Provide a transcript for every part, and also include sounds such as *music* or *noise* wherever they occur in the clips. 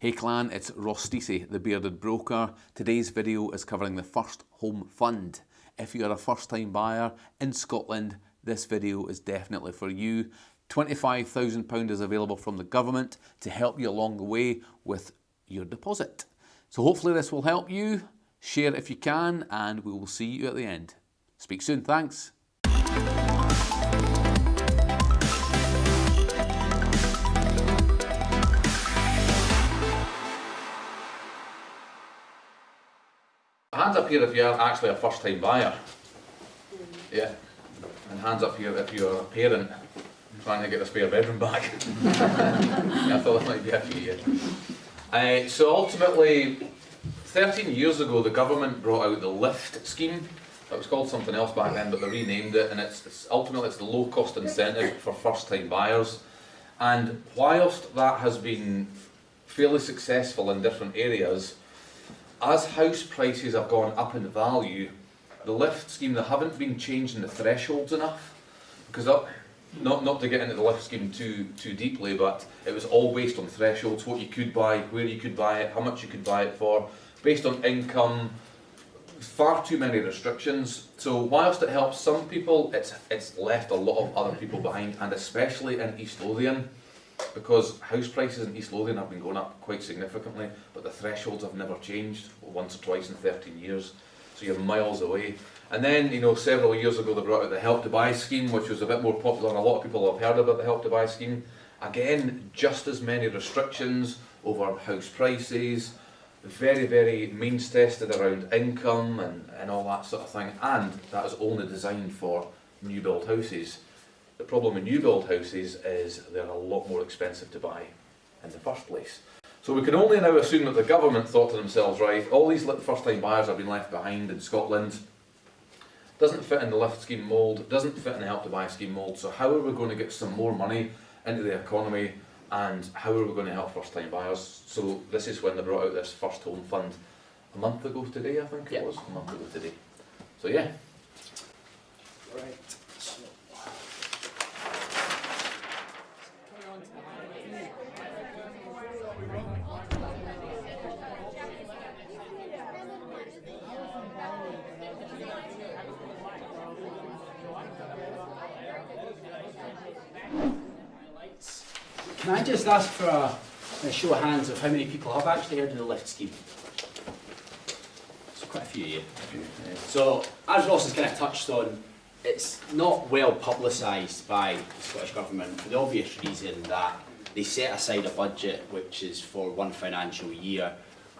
Hey clan, it's Ross Stacey, the Bearded Broker. Today's video is covering the First Home Fund. If you're a first time buyer in Scotland, this video is definitely for you. £25,000 is available from the government to help you along the way with your deposit. So hopefully this will help you. Share if you can and we will see you at the end. Speak soon, thanks. Hands up here if you're actually a first time buyer. Yeah. And hands up here if you're a parent trying to get a spare bedroom back. *laughs* yeah, I thought that might be a few. Uh, so ultimately, 13 years ago the government brought out the LIFT scheme. It was called something else back then, but they renamed it, and it's, it's ultimately it's the low cost incentive for first time buyers. And whilst that has been fairly successful in different areas, as house prices have gone up in value, the lift scheme, they haven't been changing the thresholds enough. Because up, not, not to get into the lift scheme too, too deeply, but it was all based on thresholds, what you could buy, where you could buy it, how much you could buy it for, based on income, far too many restrictions. So whilst it helps some people, it's, it's left a lot of other people behind, and especially in East Lothian because house prices in East Lothian have been going up quite significantly, but the thresholds have never changed once or twice in 13 years. So you're miles away. And then, you know, several years ago they brought out the Help to Buy scheme, which was a bit more popular, and a lot of people have heard about the Help to Buy scheme. Again, just as many restrictions over house prices, very, very means tested around income and, and all that sort of thing, and that is only designed for new build houses. The problem with new build houses is they're a lot more expensive to buy in the first place. So we can only now assume that the government thought to themselves, right, all these first time buyers have been left behind in Scotland, doesn't fit in the lift scheme mould, doesn't fit in the help to buy scheme mould, so how are we going to get some more money into the economy and how are we going to help first time buyers? So this is when they brought out this first home fund a month ago today, I think it was, a month ago today. So yeah. Right. Can I just ask for a, a, show of hands of how many people have actually heard of the lift scheme? It's quite a few, yeah. So, as Ross has kind of touched on, it's not well publicised by the Scottish Government for the obvious reason that they set aside a budget which is for one financial year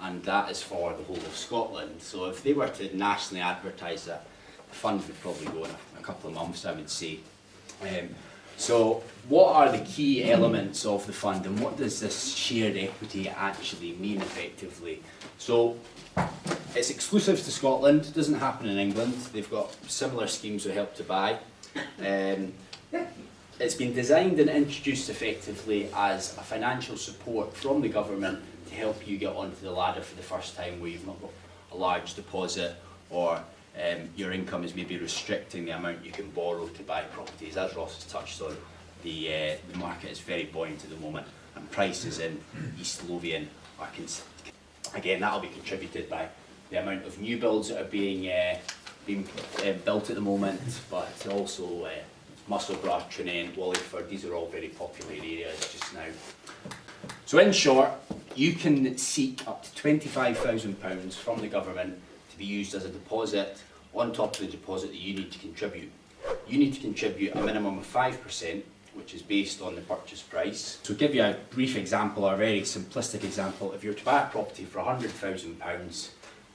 and that is for the whole of Scotland. So if they were to nationally advertise that, the fund would probably go in a, a couple of months, I would say. Um, so what are the key elements of the fund and what does this shared equity actually mean effectively? So it's exclusive to Scotland, it doesn't happen in England. They've got similar schemes with Help to Buy. Um, it's been designed and introduced effectively as a financial support from the government to help you get onto the ladder for the first time where you've not got a large deposit or um, your income is maybe restricting the amount you can borrow to buy properties. As Ross has touched on, the, uh, the market is very buoyant at the moment and prices in East Lothian are, again, that'll be contributed by the amount of new builds that are being, uh, being uh, built at the moment, but also uh, Musselburgh, Tranent, Wallyford, these are all very popular areas just now. So in short, you can seek up to £25,000 from the government to be used as a deposit on top of the deposit that you need to contribute. You need to contribute a minimum of 5%, which is based on the purchase price. To give you a brief example, or a very simplistic example, if you're to buy a property for £100,000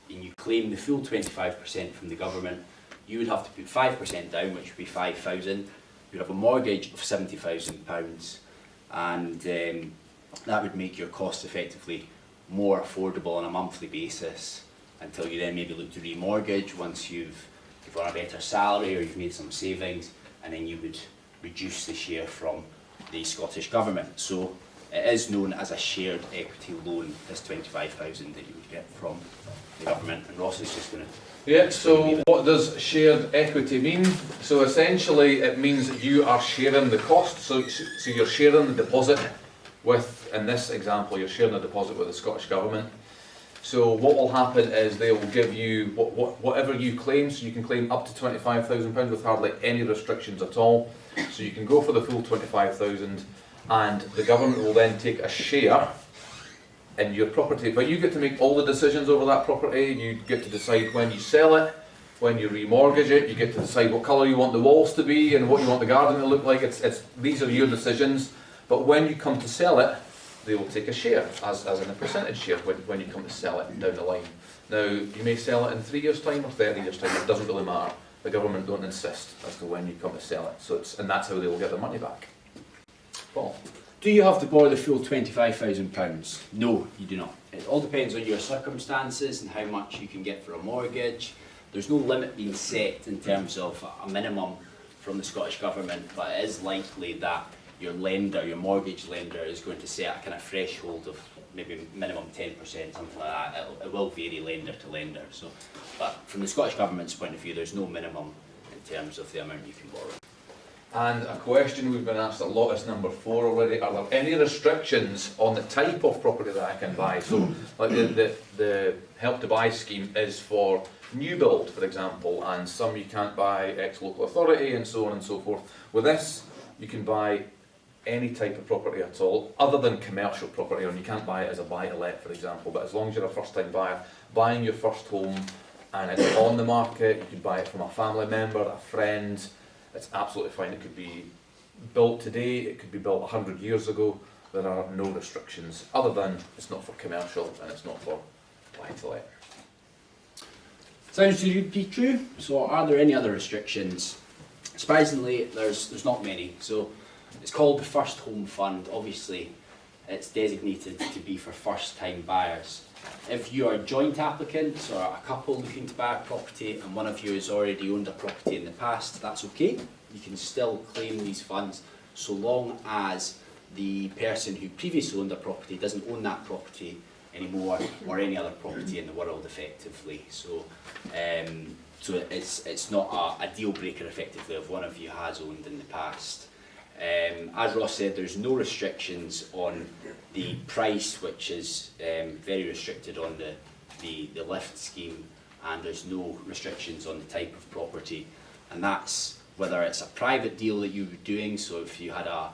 and you claim the full 25% from the government, you would have to put 5% down, which would be 5000 You'd have a mortgage of £70,000 and um, that would make your cost effectively more affordable on a monthly basis until you then maybe look to remortgage once you've, you've got a better salary or you've made some savings and then you would reduce the share from the Scottish Government. So it is known as a shared equity loan, this 25,000 that you would get from the government and Ross is just going to yeah, so what does shared equity mean? So essentially it means that you are sharing the cost, so, so you're sharing the deposit with in this example, you're sharing a deposit with the Scottish Government. So what will happen is they will give you what, what, whatever you claim, so you can claim up to £25,000 with hardly any restrictions at all. So you can go for the full 25,000 and the government will then take a share in your property. But you get to make all the decisions over that property, you get to decide when you sell it, when you remortgage it, you get to decide what colour you want the walls to be and what you want the garden to look like. It's, it's, these are your decisions. But when you come to sell it, they will take a share, as, as in a percentage share, when, when you come to sell it down the line. Now, you may sell it in three years' time or 30 years' time, it doesn't really matter. The government don't insist as to when you come to sell it, so it's, and that's how they will get their money back. Paul? Do you have to borrow the full £25,000? No, you do not. It all depends on your circumstances and how much you can get for a mortgage. There's no limit being set in terms of a minimum from the Scottish Government, but it is likely that your lender, your mortgage lender, is going to set a kind of threshold of maybe minimum 10%, something like that. It'll, it will vary lender to lender. So, but from the Scottish Government's point of view, there's no minimum in terms of the amount you can borrow. And a question we've been asked a lot is number four already. Are there any restrictions on the type of property that I can buy? So, like the, the, the help to buy scheme is for new build, for example, and some you can't buy ex local authority and so on and so forth. With this, you can buy any type of property at all, other than commercial property, and you can't buy it as a buy to let, for example. But as long as you're a first time buyer, buying your first home and it's on the market, you could buy it from a family member, a friend, it's absolutely fine. It could be built today, it could be built 100 years ago. There are no restrictions, other than it's not for commercial and it's not for buy to let. Sounds to be true. So are there any other restrictions? Surprisingly, there's, there's not many. So it's called the First Home Fund. Obviously, it's designated to be for first time buyers. If you are joint applicants or a couple looking to buy a property and one of you has already owned a property in the past, that's okay. You can still claim these funds so long as the person who previously owned a property doesn't own that property anymore or any other property in the world effectively. So, um, so it's, it's not a, a deal breaker effectively if one of you has owned in the past. Um, as Ross said, there's no restrictions on the price, which is um, very restricted on the, the, the lift scheme, and there's no restrictions on the type of property. And that's whether it's a private deal that you were doing, so if you had a,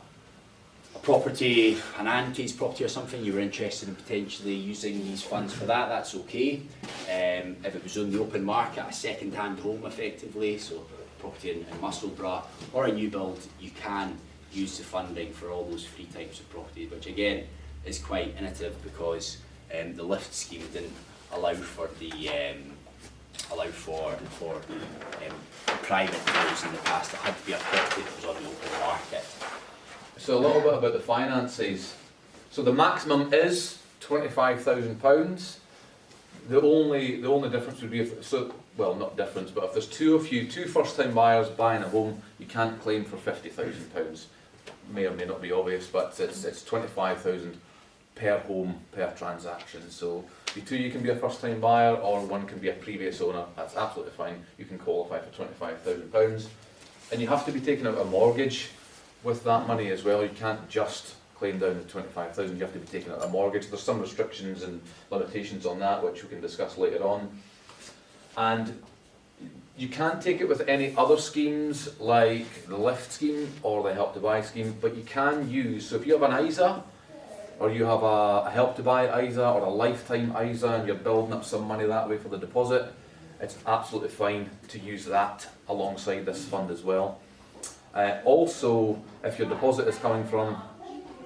a property, an auntie's property or something, you were interested in potentially using these funds for that, that's okay. Um, if it was on the open market, a second-hand home effectively, so property in, in Musselburgh, or a new build, you can use the funding for all those three types of properties, which again is quite innovative because um, the lift scheme didn't allow for the um, allow for for um, private deals in the past. It had to be a property that was on the open market. So a little bit about the finances. So the maximum is twenty-five thousand pounds. The only the only difference would be if so well not difference, but if there's two of you, two first-time buyers buying a home, you can't claim for fifty thousand pounds. May or may not be obvious, but it's it's twenty-five thousand per home per transaction. So the two you can be a first-time buyer, or one can be a previous owner. That's absolutely fine. You can qualify for twenty-five thousand pounds, and you have to be taking out a mortgage with that money as well. You can't just claim down the 25,000, you have to be taking out a mortgage. There's some restrictions and limitations on that, which we can discuss later on. And you can't take it with any other schemes like the lift scheme or the help to buy scheme, but you can use, so if you have an ISA, or you have a, help to buy ISA or a lifetime ISA and you're building up some money that way for the deposit, it's absolutely fine to use that alongside this fund as well. Uh, also, if your deposit is coming from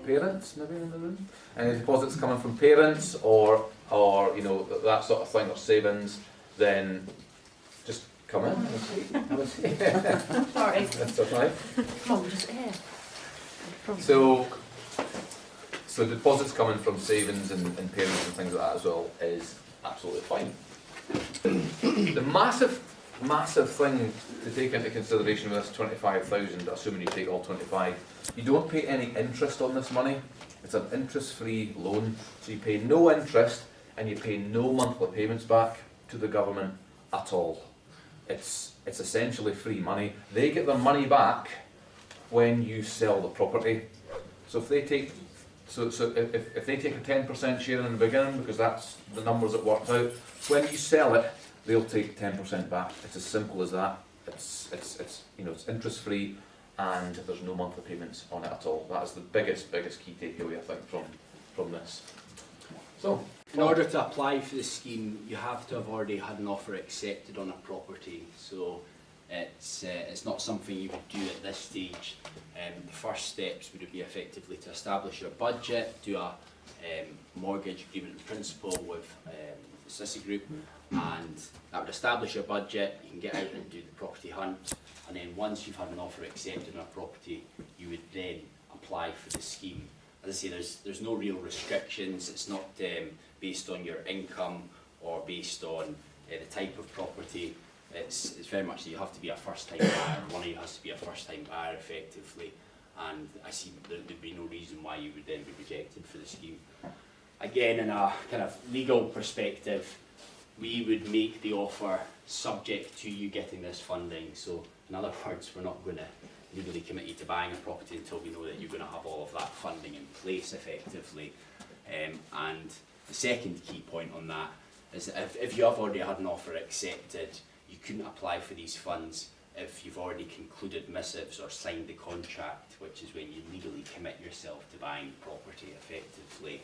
parents, maybe in the room, and the deposit's coming from parents or or you know that sort of thing or savings, then come in. Have a seat. Have a seat. *laughs* Sorry, That's okay. Mum just here. From- So, so deposits coming from savings and, and parents and things like that as well is absolutely fine. The massive, massive thing to take into consideration with this twenty-five thousand, assuming you take all twenty-five, you don't pay any interest on this money. It's an interest-free loan, so you pay no interest and you pay no monthly payments back to the government at all. It's, it's essentially free money. They get their money back when you sell the property. So if they take So, so if, if- they take a ten percent share in the beginning, because that's the numbers it worked out, when you sell it, they'll take ten percent back. It's as simple as that. It's, it's, it's, you know, it's interest free and there's no monthly payments on it at all. That is the biggest, biggest key takeaway, I think, from, from this. So, In order to apply for the scheme, you have to have already had an offer accepted on a property. So it's, uh, it's not something you could do at this stage. Um, the first steps would be effectively to establish your budget, do a um, mortgage agreement in principle with um, the Sissy Group, and that would establish your budget. You can get out and do the property hunt, and then once you've had an offer accepted on a property, you would then apply for the scheme. As I say, there's, there's no real restrictions. It's not um, based on your income or based on uh, the type of property. It's, it's very much that you have to be a first-time buyer. One of you has to be a first-time buyer effectively. And I see there, there'd be no reason why you would then be rejected for the scheme. Again, in a kind of legal perspective, we would make the offer subject to you getting this funding. So in other words, we're not going to legally commit you to buying a property until we know that you're going to have all of that funding in place effectively. Um, and the second key point on that is that if, if you have already had an offer accepted, you couldn't apply for these funds if you've already concluded missives or signed the contract, which is when you legally commit yourself to buying property effectively.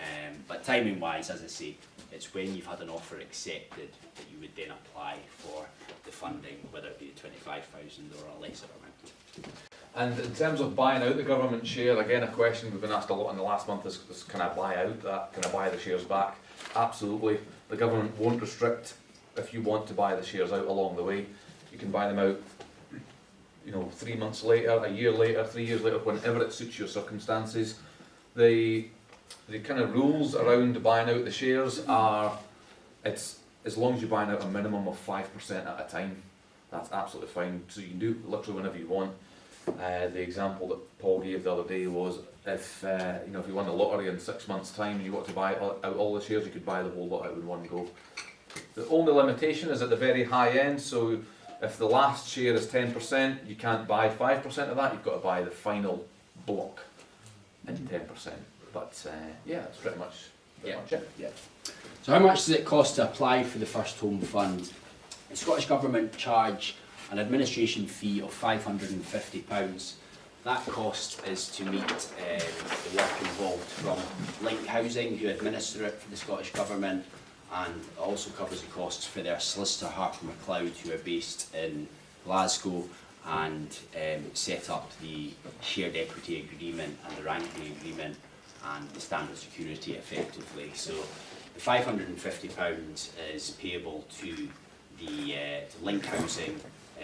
Um, but timing wise, as I say, it's when you've had an offer accepted that you would then apply for the funding, whether it be the 25,000 or a lesser amount. And in terms of buying out the government share, again, a question we've been asked a lot in the last month is, is can I buy out that? Can I buy the shares back? Absolutely. The government won't restrict if you want to buy the shares out along the way. You can buy them out, you know, three months later, a year later, three years later, whenever it suits your circumstances. The, the kind of rules around buying out the shares are, it's as long as you're buying out a minimum of five percent at a time, that's absolutely fine. So you can do literally whenever you want. Uh, the example that Paul gave the other day was if uh, you know if you won the lottery in six months' time and you want to buy all- out all the shares, you could buy the whole lot out in one go. The only limitation is at the very high end. So if the last share is ten percent, you can't buy five percent of that. You've got to buy the final block in ten percent. But uh, yeah, that's pretty much pretty Yeah. much it. Yeah. So how much does it cost to apply for the First Home Fund? The Scottish Government charge an administration fee of £550. That cost is to meet um, the work involved from Link Housing, who administer it for the Scottish Government, and also covers the costs for their solicitor Harper MacLeod, who are based in Glasgow, and um, set up the shared equity agreement and the ranking agreement and the standard security effectively. So the five hundred and fifty pounds is payable to the uh, Link Housing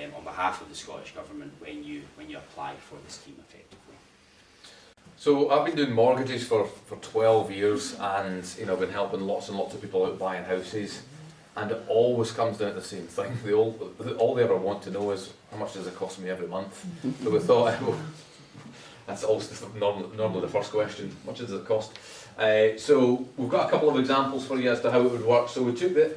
um, on behalf of the Scottish Government when you when you apply for the scheme effectively. So I've been doing mortgages for, for 12 years and you know, I've been helping lots and lots of people out buying houses and it always comes down to the same thing. *laughs* They all, all they ever want to know is how much does it cost me every month? *laughs* so we thought, well, *laughs* that's also normally, normally the first question, how much does it cost? Uh, so we've got a couple of examples for you as to how it would work. So we took the,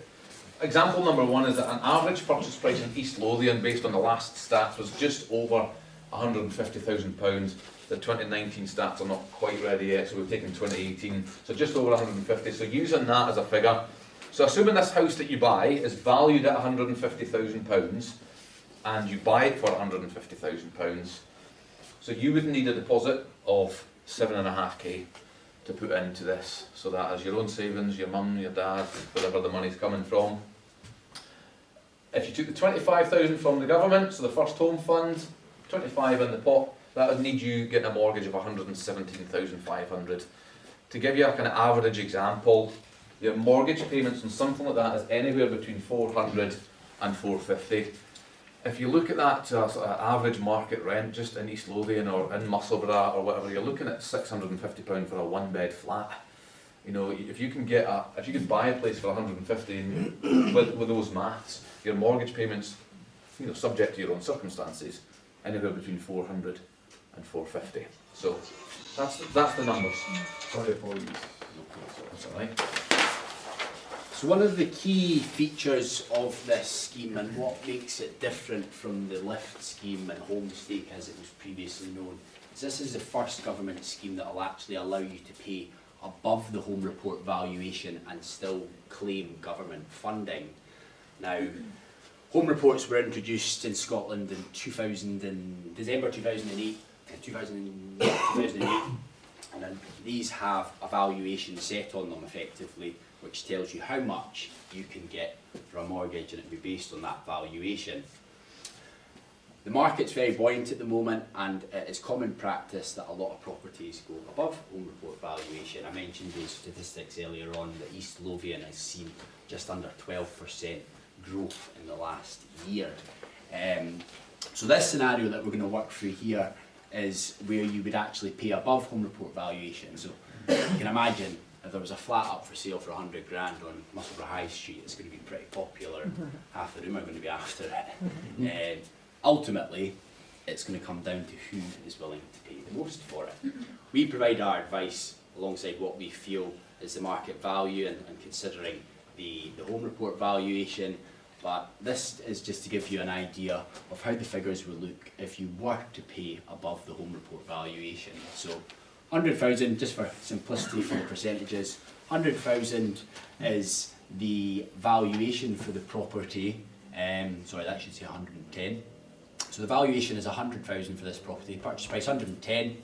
example number one is that an average purchase price in East Lothian based on the last stats was just over £150,000. The 2019 stats are not quite ready yet, so we've taken 2018, so just over 150. So using that as a figure, so assuming this house that you buy is valued at 150,000 pounds, and you buy it for 150,000 pounds, so you would need a deposit of seven and a half k to put into this. So that is your own savings, your mum, your dad, wherever the money's coming from. If you took the 25,000 from the government, so the first home fund, 25 in the pot, that would need you getting a mortgage of 117,500. To give you a kind of average example, your mortgage payments on something like that is anywhere between 400 and 450. If you look at that to a sort of average market rent just in East Lothian or in Musselburgh or whatever, you're looking at £650 for a one bed flat. You know, if you can get a, if you can buy a place for 150 and with, with those maths, your mortgage payments, you know, subject to your own circumstances, anywhere between 400 and 450. So that's that's the numbers. Sorry, apologies. That's all right. So one of the key features of this scheme and what makes it different from the lift scheme and homestake as it was previously known is this is the first government scheme that will actually allow you to pay above the home report valuation and still claim government funding. Now, home reports were introduced in Scotland in 2000 and, December 2008, uh, 2000, 2008 *coughs* and then these have a valuation set on them effectively which tells you how much you can get for a mortgage and it will be based on that valuation. The market's very buoyant at the moment and it is common practice that a lot of properties go above home report valuation. I mentioned those statistics earlier on that East Lothian has seen just under 12% growth in the last year. Um, so this scenario that we're going to work through here is where you would actually pay above home report valuation. So you can imagine if there was a flat up for sale for 100 grand on Musselburgh High Street, it's going to be pretty popular. *laughs* Half the room are going to be after it. *laughs* Um, ultimately, it's going to come down to who is willing to pay the most for it. We provide our advice alongside what we feel is the market value and, and considering the, the home report valuation. But this is just to give you an idea of how the figures would look if you were to pay above the home report valuation. So 100,000, just for simplicity for the percentages, 100,000 is the valuation for the property, um, sorry that should say 110. So the valuation is 100,000 for this property, purchase price 110.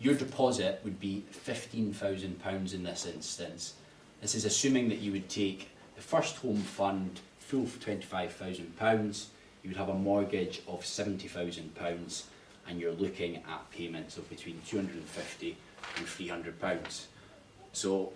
Your deposit would be £15,000 in this instance. This is assuming that you would take the first home fund full for £25,000, you would have a mortgage of £70,000 and you're looking at payments of between 250 and £300. So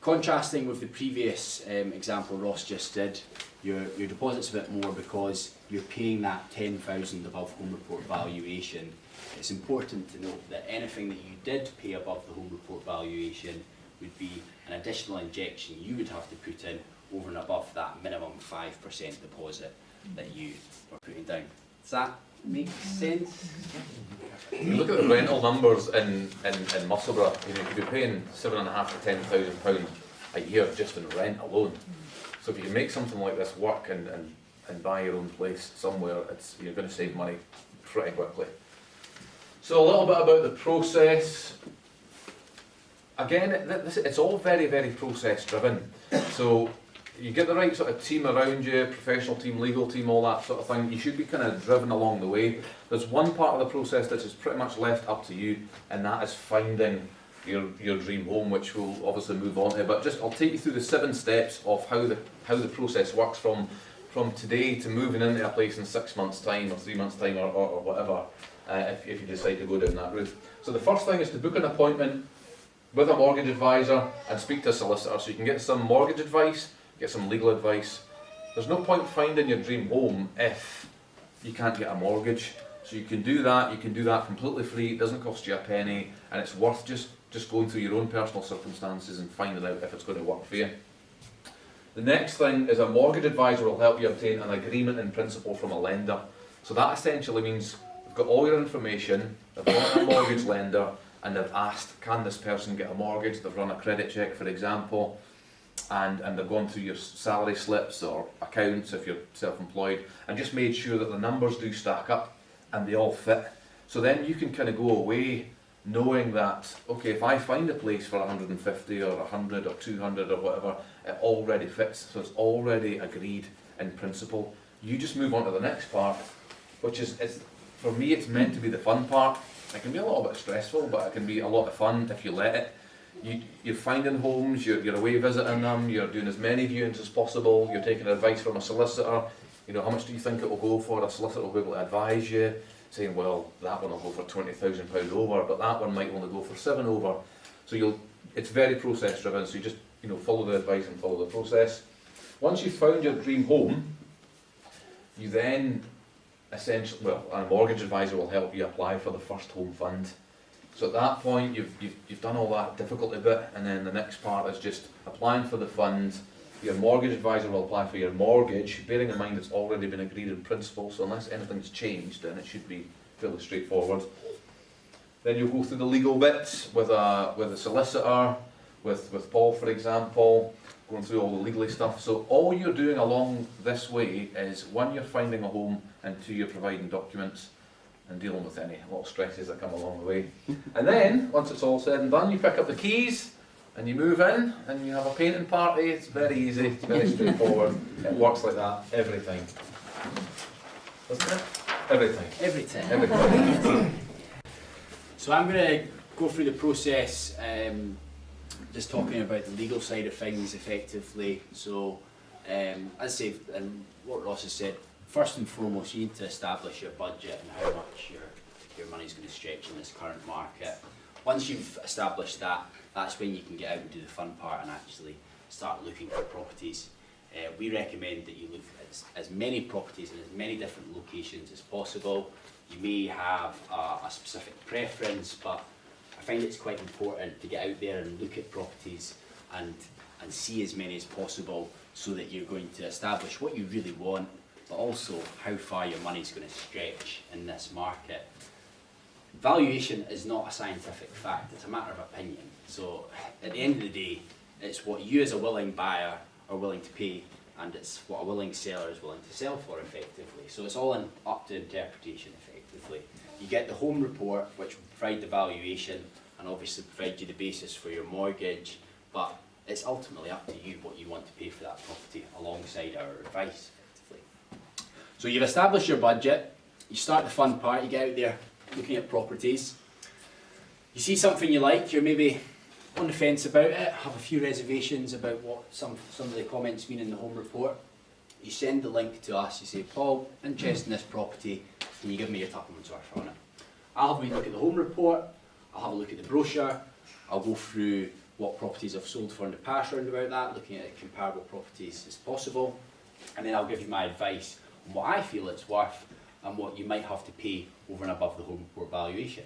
contrasting with the previous um, example Ross just did, your, your deposit's a bit more because you're paying that 10,000 above home report valuation. It's important to note that anything that you did pay above the home report valuation would be an additional injection you would have to put in over and above that minimum 5% deposit that you were putting down. Does that make sense? You look at the rental numbers in, in, in Musselburgh, you know, you could paying seven and a half to ten thousand pounds a year just in rent alone. So if you can make something like this work and, and, and buy your own place somewhere, it's, you're going to save money pretty quickly. So a little bit about the process. Again, this, it's all very, very process driven. So you get the right sort of team around you, professional team, legal team, all that sort of thing, you should be kind of driven along the way. There's one part of the process that is pretty much left up to you, and that is finding your, your dream home, which we'll obviously move on to. But just I'll take you through the seven steps of how the how the process works from from today to moving into a place in six months' time or three months' time or, or, or whatever, uh, if, if you decide to go down that route. So the first thing is to book an appointment with a mortgage advisor and speak to a solicitor so you can get some mortgage advice get some legal advice. There's no point finding your dream home if you can't get a mortgage. So you can do that, you can do that completely free, it doesn't cost you a penny, and it's worth just, just going through your own personal circumstances and finding out if it's going to work for you. The next thing is a mortgage advisor will help you obtain an agreement in principle from a lender. So that essentially means they've got all your information, they've got a mortgage lender, and they've asked, can this person get a mortgage? They've run a credit check, for example, and, and they've gone through your salary slips or accounts if you're self-employed and just made sure that the numbers do stack up and they all fit. So then you can kind of go away knowing that, okay, if I find a place for 150 or 100 or 200 or whatever, it already fits, so it's already agreed in principle. You just move on to the next part, which is, for me, it's meant to be the fun part. It can be a little bit stressful, but it can be a lot of fun if you let it you, you're finding homes, you're, you're away visiting them, you're doing as many viewings as possible, you're taking advice from a solicitor, you know, how much do you think it will go for? A solicitor will be able to advise you, saying, well, that one will go for £20,000 over, but that one might only go for seven over. So you'll, it's very process driven, so you just, you know, follow the advice and follow the process. Once you've found your dream home, you then essentially, well, a mortgage advisor will help you apply for the first home fund. So at that point, you've, you've, you've done all that difficulty bit, and then the next part is just applying for the funds. Your mortgage advisor will apply for your mortgage, bearing in mind it's already been agreed in principle, so unless anything's changed, then it should be fairly straightforward. Then you'll go through the legal bits with a, with a solicitor, with, with Paul, for example, going through all the legally stuff. So all you're doing along this way is, one, you're finding a home, and two, you're providing documents and dealing with any little stresses that come along the way. *laughs* And then, once it's all said and done, you pick up the keys and you move in and you have a painting party. It's very easy, it's very straightforward. It works like that everything. time. Doesn't it? Every time. Every time. Every time. *coughs* So I'm going to go through the process, um, just talking about the legal side of things effectively. So, um, as I say, and what Ross has said, first and foremost, you need to establish your budget and how much your, your money's going to stretch in this current market. Once you've established that, that's when you can get out and do the fun part and actually start looking for properties. Uh, we recommend that you look at as, many properties in as many different locations as possible. You may have a, a specific preference, but I find it's quite important to get out there and look at properties and, and see as many as possible so that you're going to establish what you really want, but also how far your money's going to stretch in this market. Valuation is not a scientific fact, it's a matter of opinion. So at the end of the day, it's what you as a willing buyer are willing to pay and it's what a willing seller is willing to sell for effectively. So it's all in, up to interpretation effectively. You get the home report which will provide the valuation and obviously provide you the basis for your mortgage but it's ultimately up to you what you want to pay for that property alongside our advice effectively. So you've established your budget, you start the fun part, you get out there looking at properties. You see something you like, you're maybe on the fence about it, have a few reservations about what some, some of the comments mean in the home report. You send the link to us, you say, Paul, interested in this property, can you give me your Tupperman's worth on it? I'll have a look at the home report, I'll have a look at the brochure, I'll go through what properties I've sold for in the past round about that, looking at comparable properties as possible, and then I'll give you my advice on what I feel it's worth and what you might have to pay over and above the home report valuation.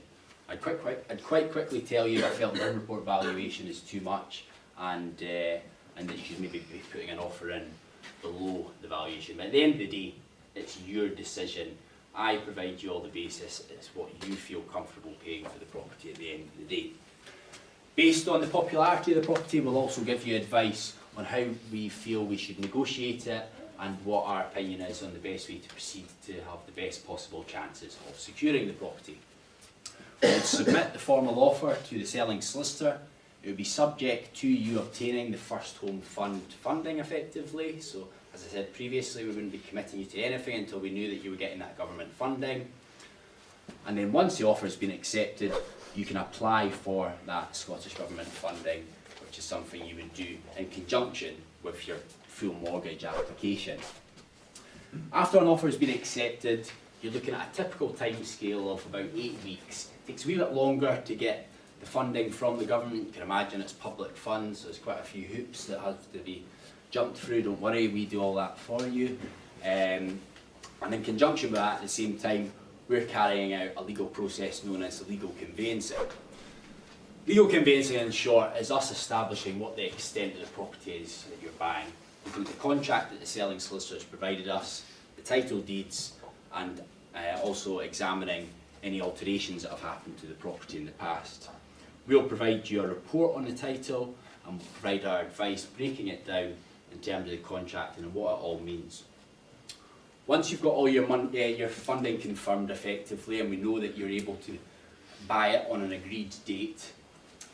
I'd quite, quite, I'd quite quickly tell you I felt the report valuation is too much and, uh, and that you should maybe be putting an offer in below the valuation. But at the end of the day, it's your decision. I provide you all the basis. It's what you feel comfortable paying for the property at the end of the day. Based on the popularity of the property, we'll also give you advice on how we feel we should negotiate it and what our opinion is on the best way to proceed to have the best possible chances of securing the property. We'll submit the formal offer to the selling solicitor. It would be subject to you obtaining the first home fund funding effectively. So as I said previously, we wouldn't be committing you to anything until we knew that you were getting that government funding. And then once the offer has been accepted, you can apply for that Scottish Government funding, which is something you would do in conjunction with your full mortgage application. After an offer has been accepted, you're looking at a typical time scale of about eight weeks. Takes a wee bit longer to get the funding from the government. You can imagine it's public funds, so there's quite a few hoops that have to be jumped through. Don't worry, we do all that for you. Um, and in conjunction with that, at the same time, we're carrying out a legal process known as legal conveyancing. Legal conveyancing, in short, is us establishing what the extent of the property is that you're buying. Include the contract that the selling solicitors provided us, the title deeds, and uh, also examining any alterations that have happened to the property in the past. We'll provide you a report on the title and we'll provide our advice breaking it down in terms of the contract and what it all means. Once you've got all your, uh, your funding confirmed effectively and we know that you're able to buy it on an agreed date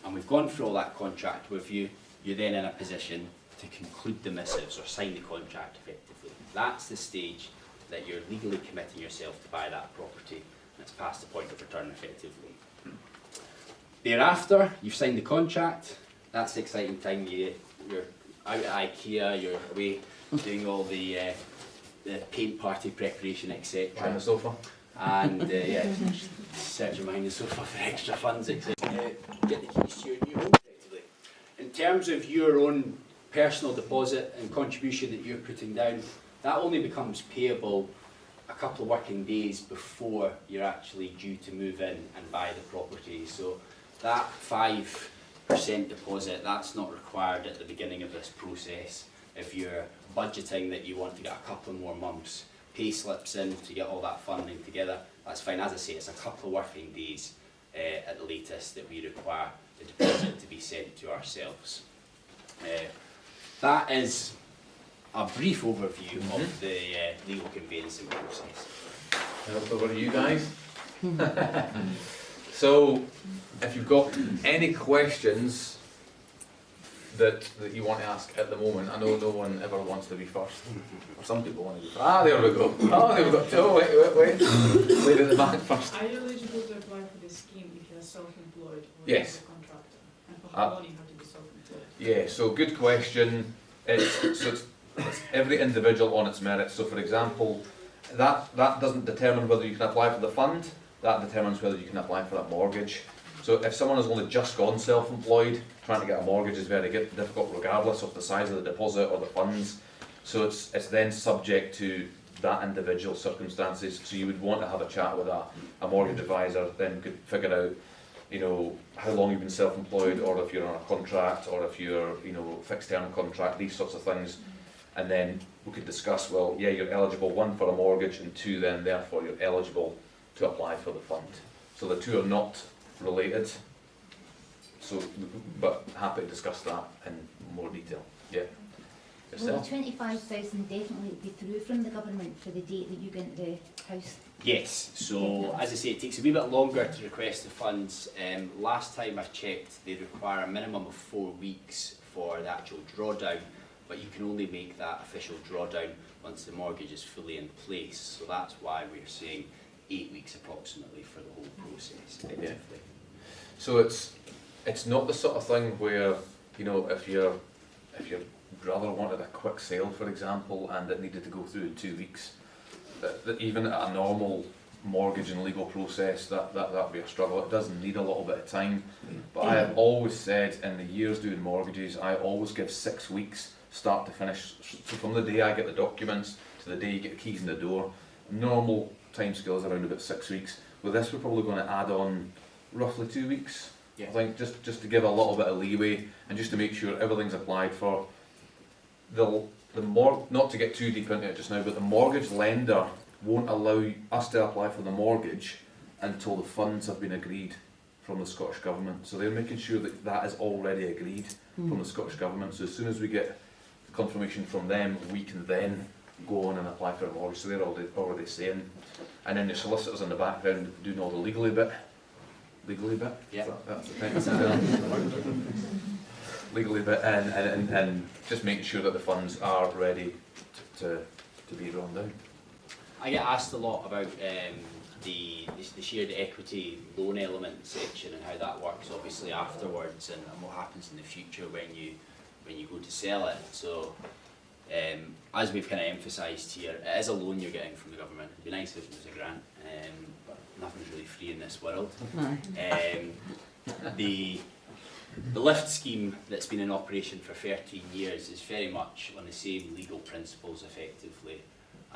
and we've gone through all that contract with you, you're then in a position to conclude the missives or sign the contract effectively. That's the stage that you're legally committing yourself to buy that property it's past the point of return effectively. Thereafter, you've signed the contract, that's the exciting time, you, you're out at IKEA, you're away doing all the, uh, the paint party preparation etc. Behind the sofa. and uh, yeah, searching behind the sofa for extra funds, etc. Uh, get the keys to your new home effectively. In terms of your own personal deposit and contribution that you're putting down, that only becomes payable a couple of working days before you're actually due to move in and buy the property. So that five percent deposit, that's not required at the beginning of this process. If you're budgeting that you want to get a couple more months pay slips in to get all that funding together, that's fine. As I say, it's a couple of working days uh, at the latest that we require the deposit to be sent to ourselves. Uh, that is a brief overview of the uh, legal conveyancing process. Now, over to you guys. *laughs* So, if you've got any questions that, that you want to ask at the moment, I know no one ever wants to be first. Or some people want to be first. Ah, there we go. Oh, there we go. Oh, wait, wait, wait. Wait at the back first. Are you eligible to apply for this scheme if you are self-employed or Yes. a contractor? And for Uh, long you have to be self-employed? Yeah, so good question. It's, so it's, it's every individual on its merits. So for example, that, that doesn't determine whether you can apply for the fund, that determines whether you can apply for a mortgage. So if someone has only just gone self-employed, trying to get a mortgage is very difficult regardless of the size of the deposit or the funds. So it's, it's then subject to that individual circumstances. So you would want to have a chat with a, a mortgage advisor, then could figure out you know, how long you've been self-employed, or if you're on a contract, or if you're, you know, fixed term contract, these sorts of things. And then we could discuss, well, yeah, you're eligible, one, for a mortgage, and two, then therefore you're eligible to apply for the fund. So the two are not related. So, but happy to discuss that in more detail, yeah. Will the Yourself? twenty-five thousand definitely be through from the government for the date that you get into the house? Yes, so as I say, it takes a wee bit longer to request the funds. Um, last time I checked, they require a minimum of four weeks for the actual drawdown, but you can only make that official drawdown once the mortgage is fully in place. So that's why we're saying eight weeks approximately for the whole process effectively. So it's, it's not the sort of thing where, you know, if your, if your brother wanted a quick sale, for example, and it needed to go through in two weeks, that, that even at a normal mortgage and legal process, that, that, that'd be a struggle. It does need a little bit of time. Mm. But I have always said in the years doing mortgages, I always give six weeks, start to finish. So from the day I get the documents to the day you get the keys in the door, normal timescale is around about six weeks. With this, we're probably going to add on roughly two weeks. Yeah. I think just, just to give a little bit of leeway and just to make sure everything's applied for. The, the mor, not to get too deep into it just now, but the mortgage lender won't allow us to apply for the mortgage until the funds have been agreed from the Scottish Government. So they're making sure that that is already agreed hmm. from the Scottish Government. So as soon as we get confirmation from them, we can then go on and apply for a mortgage. So they're already, already saying. And then the solicitors in the background doing all the legally bit. Legally bit? Yeah. That- That's the term. Legally bit and, and, and, and just making sure that the funds are ready to, to be drawn down. I get asked a lot about um, the, the shared equity loan element section and how that works obviously afterwards and, and what happens in the future when you when you go to sell it. So um, as we've kind of emphasised here, it is a loan you're getting from the government. It'd be nice if it was a grant, um, but nothing's really free in this world. Um, the the lift scheme that's been in operation for 13 years is very much on the same legal principles effectively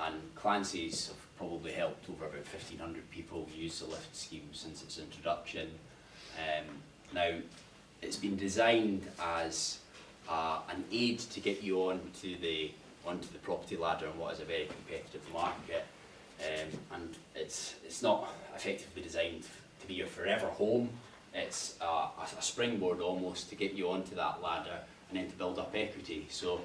and Clancy's have probably helped over about 1500 people use the lift scheme since its introduction. Um, now it's been designed as uh, an aid to get you onto the onto the property ladder in what is a very competitive market. Um, and it's it's not effectively designed to be your forever home. It's a, a, springboard almost to get you onto that ladder and then to build up equity. So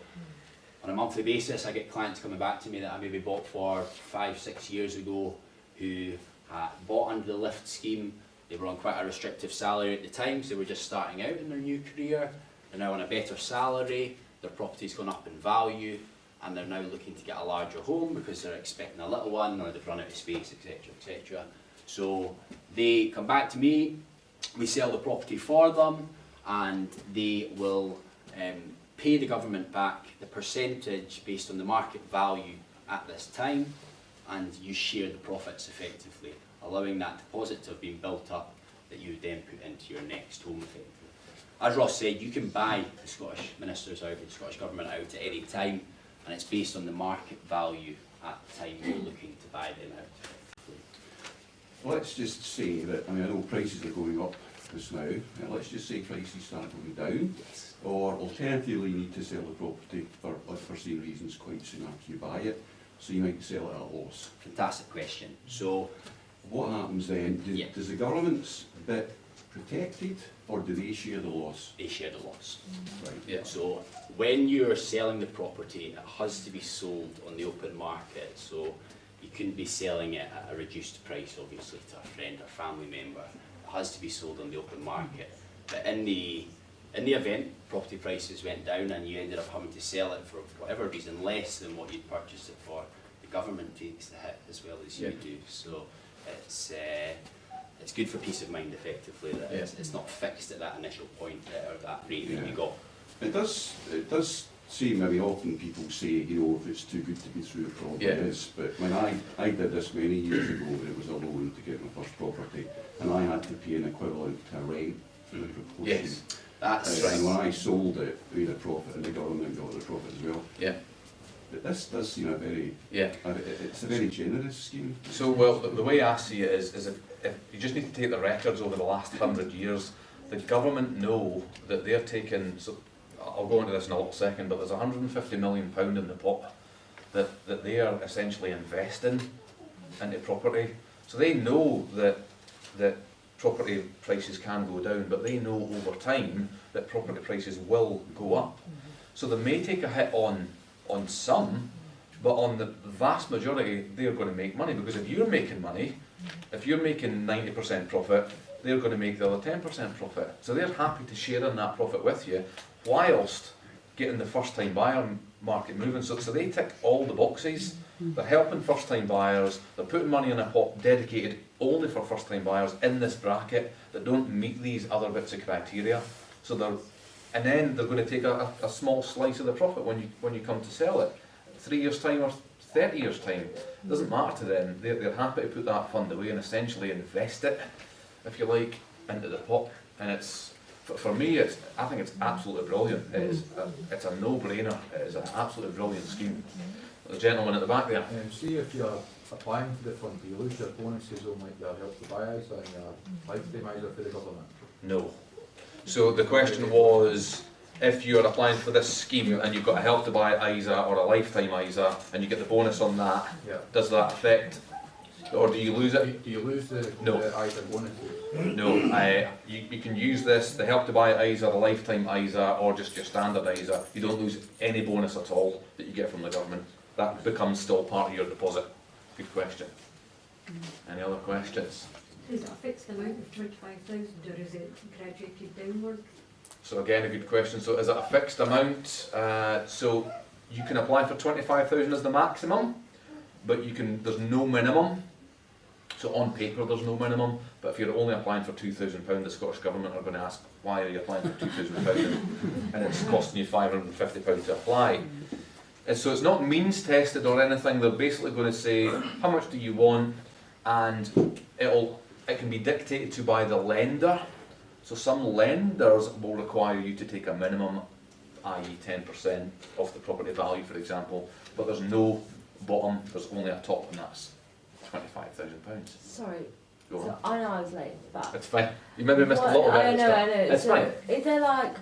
on a monthly basis I get clients coming back to me that I maybe bought for five six years ago who uh, bought under the lift scheme. They were on quite a restrictive salary at the time so they were just starting out in their new career they're now on a better salary their property's gone up in value and they're now looking to get a larger home because they're expecting a little one or they've run out of space, etc., etc. So they come back to me, we sell the property for them, and they will um, pay the government back the percentage based on the market value at this time, and you share the profits effectively, allowing that deposit to have been built up that you then put into your next home effectively. As Ross said, you can buy the Scottish ministers out, the Scottish Government out at any time, and it's based on the market value at the time you're looking to buy them out. Let's just say that, I mean, I know prices are going up just now, let's just say prices start going down, Yes. or alternatively, you need to sell the property for unforeseen reasons quite soon after you buy it, so you might sell it at a loss. Fantastic question. So, What happens then? Do- Yeah. Does the government's bit protected, or do they share the loss? they share the loss. Right. Yeah. So, when you're selling the property, it has to be sold on the open market. So, you couldn't be selling it at a reduced price, obviously, to a friend or family member. It has to be sold on the open market. But in the, in the event property prices went down and you ended up having to sell it for whatever reason less than what you'd purchased it for, the government takes the hit as well as you Yeah. do. So it's, uh, it's good for peace of mind effectively that it's, Yeah. it's not fixed at that initial point uh, or that rate that Yeah. you got. It does, it does seem, maybe often people say, you know, if it's too good to be true, it probably Yeah. is. But when I, I did this many years ago, it was a loan to get my first property, and I had to pay an equivalent to rent for the proportion. Yes, That's Uh, And when. I sold it, we had a profit, and the government got the profit as well. yeah, But this does seem a very, yeah. a- it's a very generous scheme. So, well, the, the way I see it is, is if, if you just need to take the records over the last hundred years, the government know that they're taking, so I'll go into this in a little second, but there's hundred and fifty million pound in the pot that, that they are essentially investing into property. So they know that, that property prices can go down, but they know over time that property prices will go up. Mm-hmm. So they may take a hit on, on some, but on the vast majority, they're going to make money because if you're making money, if you're making 90% profit, they're going to make the other 10% profit. So they're happy to share in that profit with you, whilst getting the first time buyer market moving. So, so they tick all the boxes. They're helping first time buyers, they're putting money in a pot dedicated only for first time buyers in this bracket that don't meet these other bits of criteria. So they're, and then they're going to take a, a, a small slice of the profit when you, when you come to sell it. Three years time or 30 years time, doesn't matter to them. They're, they're happy to put that fund away and essentially invest it, if you like, into the pot. And it's, for, for me, it's, I think it's absolutely brilliant. It is a, it's a no-brainer. It is an absolutely brilliant scheme. The gentleman at the back there. Um, see if you're applying for the fund, do you lose your bonuses on like your help to buy ISA and your lifetime ISA for the government? No. So the question was, if you're applying for this scheme and you've got a help to buy ISA or a lifetime ISA and you get the bonus on that, Yeah. does that affect, or do you lose it? do you lose the, No. the ISA bonuses? No, I, you, you can use this, the help to buy ISA, the lifetime ISA, or just your standard ISA. You don't lose any bonus at all that you get from the government. That becomes still part of your deposit. Good question. Any other questions? Is it fixed amount of twenty-five thousand or is it graduated downward? So again, a good question. So is it a fixed amount? Uh, so you can apply for twenty-five thousand as the maximum, but you can, there's no minimum. So on paper, there's no minimum, but if you're only applying for two thousand pound, the Scottish Government are going to ask, why are you applying for two thousand pound? And it's costing you five hundred and fifty pound to apply. And so it's not means tested or anything, they're basically going to say, how much do you want? And it'll, it can be dictated to by the lender. So some lenders will require you to take a minimum, i.e. ten percent of the property value, for example, but there's no bottom, there's only a top, and that's twenty-five thousand pounds. Sorry, Go so. I know I was late, but. It's fine. You maybe missed a lot of it. I know. I know. It's so fine. Is there like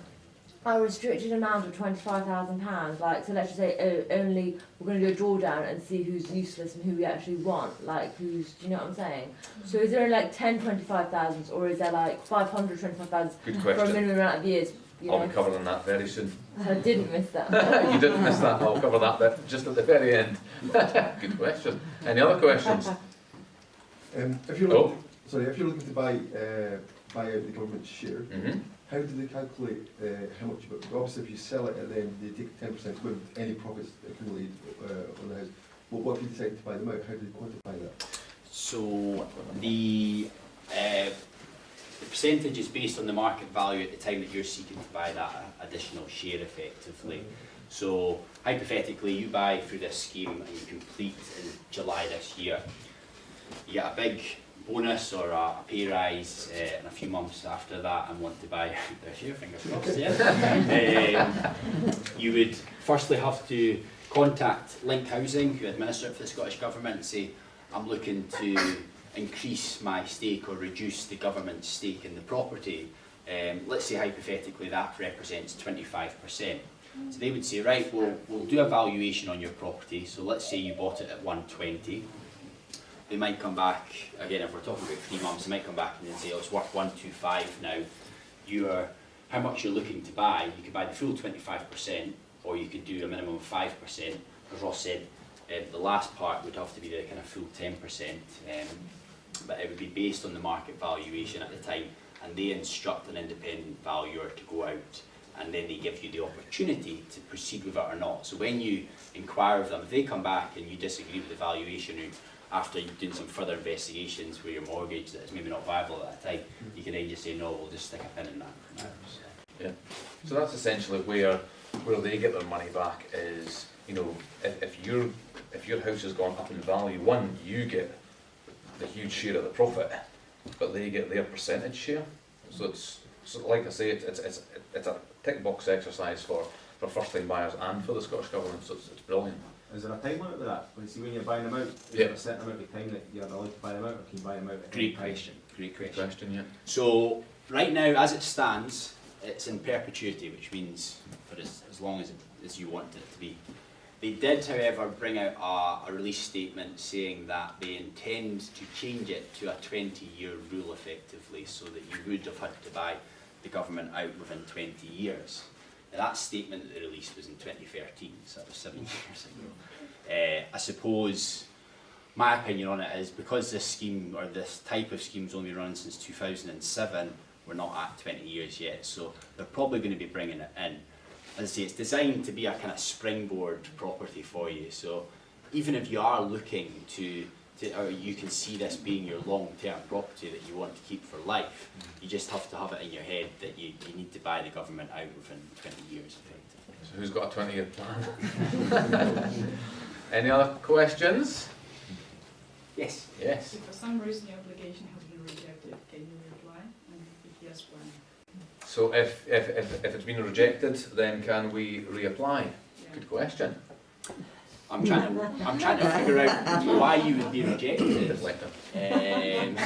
a restricted amount of twenty-five thousand pounds? Like, so let's just say oh, only we're going to do a drawdown and see who's useless and who we actually want. Like, who's, do you know what I'm saying? So is there like 10 25,000s or is there like 500 25,000 Good for a question. minimum amount of years? You I'll know? be covering that very soon. *laughs* I didn't miss that. *laughs* you didn't miss that. I'll cover that bit just at the very end. *laughs* Good question. Any other questions? Um, if you're Oh. sorry, if you're looking to buy, uh, buy out the government share, hmm how do they calculate, uh, how much, but obviously if you sell it and then they take ten percent with any profits accumulated, uh, on the house, what, what if you decide to buy them out, how do they quantify that? So the, uh, the percentage is based on the market value at the time that you're seeking to buy that additional share effectively. So hypothetically, you buy through this scheme and you complete in July this year. You get a big bonus or a, a pay rise uh, in a few months after that and want to buy *laughs* this year, fingers crossed, yeah. *laughs* um, you would firstly have to contact Link Housing, who administer it for the Scottish Government, and say, I'm looking to increase my stake or reduce the government's stake in the property. Um, let's say hypothetically that represents 25%. So they would say, right, we'll, we'll do a valuation on your property. So let's say you bought it at 120. They might come back, again, if we're talking about three months, they might come back and then say, oh, it's worth 125 now. You are, how much you're looking to buy, you could buy the full 25% or you could do a minimum of 5%. As Ross said, Um, the last part would have to be the kind of full ten percent, um, but it would be based on the market valuation at the time, and they instruct an independent valuer to go out, and then they give you the opportunity to proceed with it or not. So when you inquire of them, if they come back and you disagree with the valuation, after you've done some further investigations with your mortgage that's maybe not viable at that time, mm. you can then just say, no, we'll just stick a pin in that. for now." So, So that's essentially where, where they get their money back is, you know, if, if your, if your house has gone up in value, one, you get the huge share of the profit, but they get their percentage share. So it's, so like I say, it's, it's, it's, it's a tick box exercise for, for first time buyers and for the Scottish Government, so it's, it's brilliant. Is there a time limit with that? When, see, when you're buying them out, is Yeah. there a certain amount of time that you're allowed to buy them out, or can you buy them out at any Great time? question, great question. question, yeah. So, right now, as it stands, it's in perpetuity, which means for as, as long as, it, as you want it to be. They did, however, bring out a, a release statement saying that they intend to change it to a 20-year rule effectively, so that you would have had to buy the government out within 20 years. That statement that they released was in 2013, so that was seven *laughs* years ago. Uh, I suppose my opinion on it is because this scheme or this type of scheme has only run since 2007, we're not at 20 years yet, so they're probably going to be bringing it in. As I say, it's designed to be a kind of springboard property for you, so even if you are looking to, to or you can see this being your long-term property that you want to keep for life, you just have to have it in your head that you, you need to buy the government out within 20 years, effectively. So who's got a twenty year plan? *laughs* Any other questions? Yes. Yes. If for some reason your application has been rejected, can you reapply? And if yes, when? So if, if, if, if it's been rejected, then can we reapply? Yeah. Good question. I'm trying to, I'm trying to figure out why you would be rejected. Deflector. Um,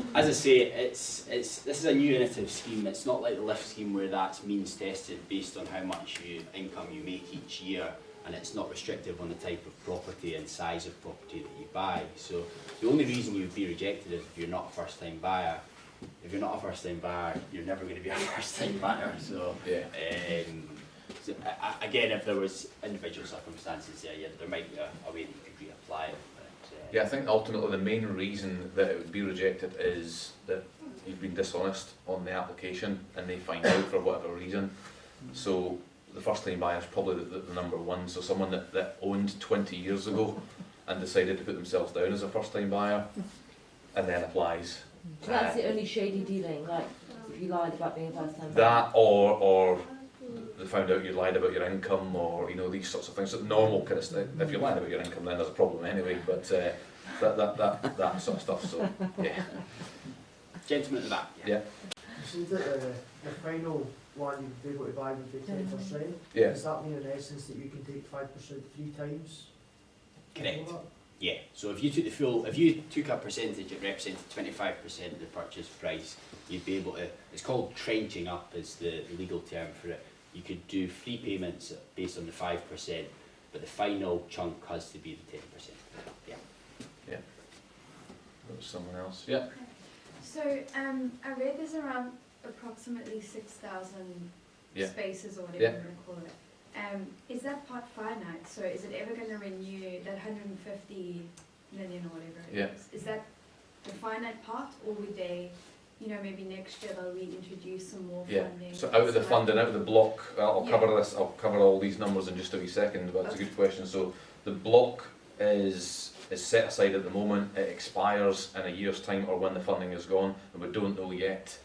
*laughs* as I say, it's, it's, this is a new innovative scheme. It's not like the lift scheme where that's means tested based on how much you, income you make each year, and it's not restrictive on the type of property and size of property that you buy. So the only reason you would be rejected is if you're not a first-time buyer. If you're not a first-time buyer, you're never going to be a *laughs* first-time buyer. So Yeah. um, so, a- a- again, if there was individual circumstances there, yeah, there might be a, a way that you could reapply it. But, uh, Yeah, I think ultimately the main reason that it would be rejected is that you've been dishonest on the application and they find out for whatever reason. So the first time buyer is probably the, the, the number one. So someone that, that owned 20 years ago and decided to put themselves down as a first time buyer and then applies. So that's the only shady dealing, like if you lied about being a first time That or, or they found out you lied about your income or, you know, these sorts of things. So normal kind of stuff. If you lied about your income then there's a problem anyway, but uh, that, that, that, that sort of stuff. So, yeah. Gentleman at the back. Yeah. So that uh, the final one you'd be able to buy would be ten percent? Yeah. Does that mean in essence that you can take five percent three times? Correct. Yeah, so if you took the full, if you took a percentage, it represented twenty-five percent of the purchase price, you'd be able to, it's called trenching up is the legal term for it. You could do three payments based on the five percent, but the final chunk has to be the ten percent. Yeah. There was someone else. Yeah. So, um, I read there's around approximately six thousand Yeah. spaces or whatever Yeah. you want to call it. Um, is that part finite? So is it ever gonna renew that hundred and fifty million or whatever it Yeah. is? Is that the finite part or would they, you know, maybe next year they'll reintroduce some more Yeah. funding? So out of the So funding, out of the block, uh, I'll Yeah. cover this. I'll cover all these numbers in just a wee second. But it's a good question. So the block is is set aside at the moment. It expires in a year's time or when the funding is gone, and we don't know yet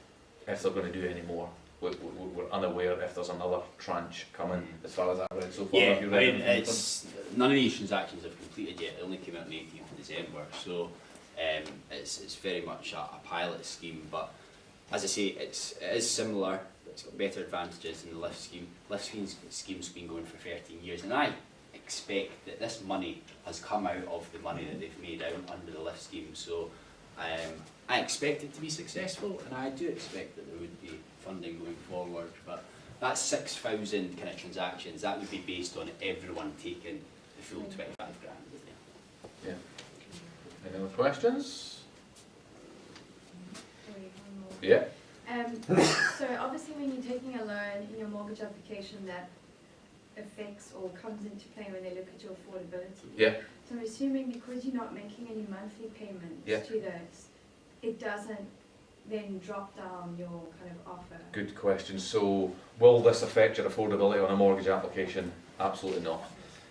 if they're going to do any more. We, we, we're unaware if there's another tranche coming. As far as I've read so far, Yeah, I mean, it's, none of these transactions have completed yet, they only came out on the eighteenth of December, so, um, it's, it's very much a, a pilot scheme, but as I say, it's, it is similar, it's got better advantages than the lift scheme. Lift scheme's, scheme's been going for thirteen years, and I expect that this money has come out of the money that they've made out under the lift scheme, so, um, I expect it to be successful, and I do expect that there would be funding going forward, but that's six thousand kind of transactions, that would be based on everyone taking the full twenty-five grand, isn't it? Any other questions? Sorry, one more. Yeah. Um, so obviously when you're taking a loan in your mortgage application that affects or comes into play when they look at your affordability. Yeah. So I'm assuming because you're not making any monthly payments Yeah. to this, it doesn't then drop down your kind of offer. Good question. So, will this affect your affordability on a mortgage application? Absolutely not.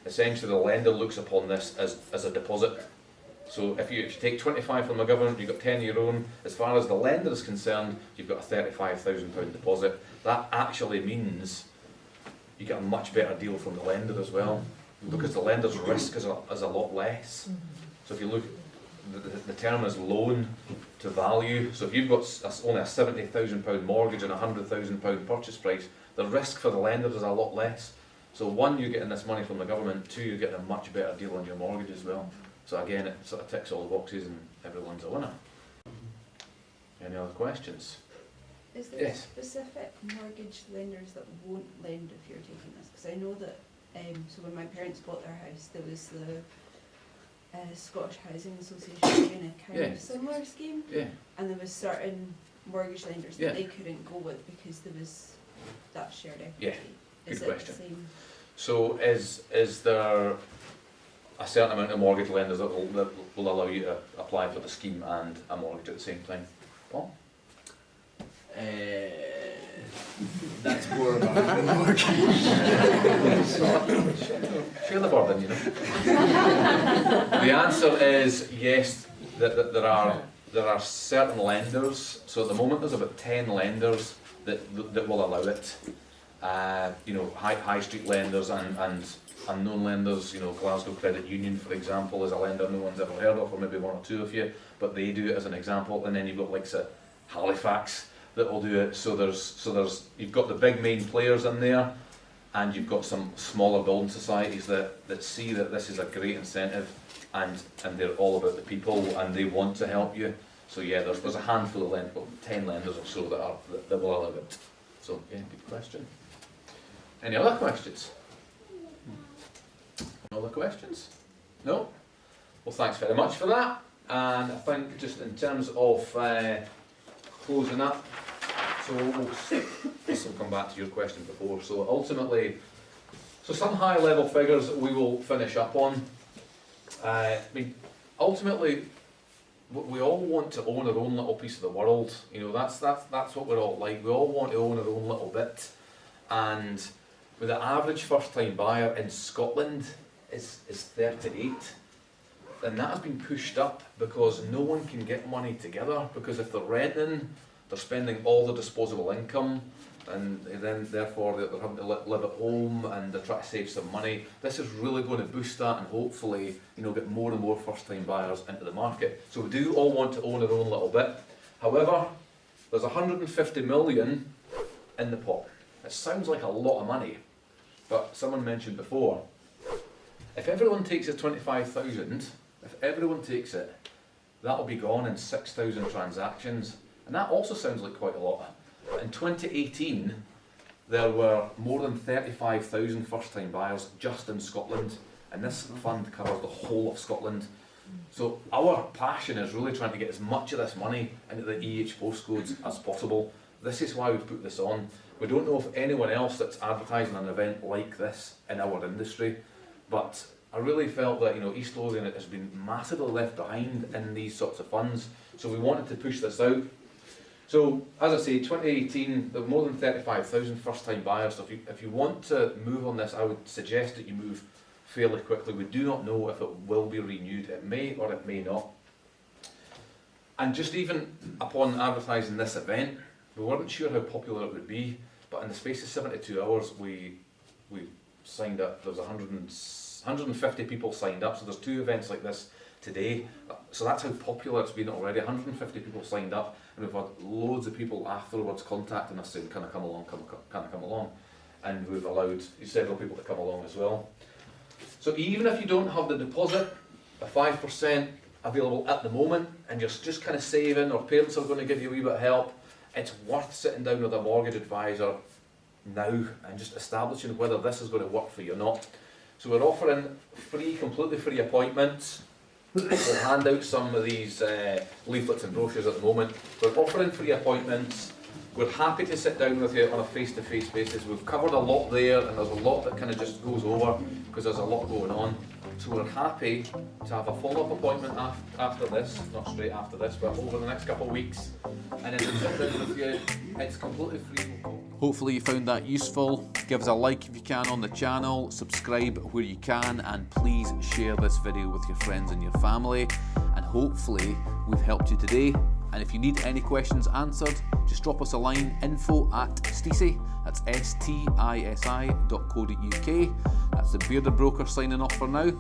Essentially, the lender looks upon this as, as a deposit. So, if you, if you take 25 from the government, you've got 10 of your own. As far as the lender is concerned, you've got a £35,000 deposit. That actually means you get a much better deal from the lender as well, because the lender's risk is a, is a lot less. So, if you look, the, the, term is loan to value. So if you've got only a seventy thousand pound mortgage and a hundred thousand pound purchase price, the risk for the lender is a lot less. So one, you're getting this money from the government. Two, you're getting a much better deal on your mortgage as well. So again, it sort of ticks all the boxes and everyone's a winner. Any other questions? Is there Yes. specific mortgage lenders that won't lend if you're taking this? Because I know that, um, so when my parents bought their house, there was the uh, Scottish Housing Association doing a kind Yeah. of similar scheme, Yeah. and there was certain mortgage lenders Yeah. that they couldn't go with because there was that shared equity. Yeah, Is good it question. the same? So is is there a certain amount of mortgage lenders that will, that will allow you to apply for the scheme and a mortgage at the same time? Paul? Uh, that's more of a mortgage. Share the burden, you know. the answer is yes. That, that there are there are certain lenders. So at the moment, there's about ten lenders that that will allow it. Uh, you know, high high street lenders and and unknown lenders. You know, Glasgow Credit Union, for example, is a lender no one's ever heard of, or maybe one or two of you, but they do it as an example. And then you've got like say, Halifax that will do it. So there's so there's you've got the big main players in there and you've got some smaller building societies that, that see that this is a great incentive and, and they're all about the people and they want to help you. So yeah, there's, there's a handful of lenders, well, 10 lenders or so that, are, that, that will allow it. So yeah, good question. Any other questions? Other questions? No? Well, thanks very much for that. And I think just in terms of uh, closing up, so we'll, this will come back to your question before. So ultimately, so some high level figures we will finish up on. Uh, I mean, ultimately, we all want to own our own little piece of the world. You know, that's that's that's what we're all like. We all want to own our own little bit. And with the average first time buyer in Scotland is is 38 and that has been pushed up because no one can get money together because if they're renting they're spending all the disposable income and then therefore they're they're having to live at home and they're trying to save some money. This is really going to boost that and hopefully you know get more and more first time buyers into the market. So we do all want to own our own little bit. However, there's 150 million in the pot. It sounds like a lot of money, but someone mentioned before, if everyone takes the 25,000, if everyone takes it, that'll be gone in 6,000 transactions. And that also sounds like quite a lot. In 2018, there were more than 35,000 first-time buyers just in Scotland. And this fund covers the whole of Scotland. So our passion is really trying to get as much of this money into the EH postcodes as possible. This is why we've put this on. We don't know of anyone else that's advertising an event like this in our industry, but I really felt that you know East Lothian has been massively left behind in these sorts of funds, so we wanted to push this out. So as I say, 2018, there were more than 35,000 first-time buyers. So if you if you want to move on this, I would suggest that you move fairly quickly. We do not know if it will be renewed. It may or it may not. And just even upon advertising this event, we weren't sure how popular it would be, but in the space of 72 hours, we we signed up. There was 100 and, 150 people signed up. So there's two events like this today. So that's how popular it's been already. 150 people signed up, and we've had loads of people afterwards contacting us saying, "Can I come along? Come, can I come along?" And we've allowed several people to come along as well. So even if you don't have the deposit, a five percent available at the moment, and you're just kind of saving, or parents are going to give you a wee bit of help, it's worth sitting down with a mortgage advisor now and just establishing whether this is going to work for you or not. So we're offering free, completely free appointments. We'll hand out some of these uh, leaflets and brochures at the moment. We're offering free appointments We're happy to sit down with you on a face-to-face basis. We've covered a lot there and there's a lot that kind of just goes over because there's a lot going on. So we're happy to have a follow-up appointment af- after this, not straight after this, but over the next couple of weeks. And then to sit down with you, it's completely free. Hopefully you found that useful. Give us a like if you can on the channel, subscribe where you can, and please share this video with your friends and your family. And hopefully we've helped you today. And if you need any questions answered, just drop us a line info at stisi, that's S-T-I-S-I dot co dot UK. That's the Bearded Broker signing off for now.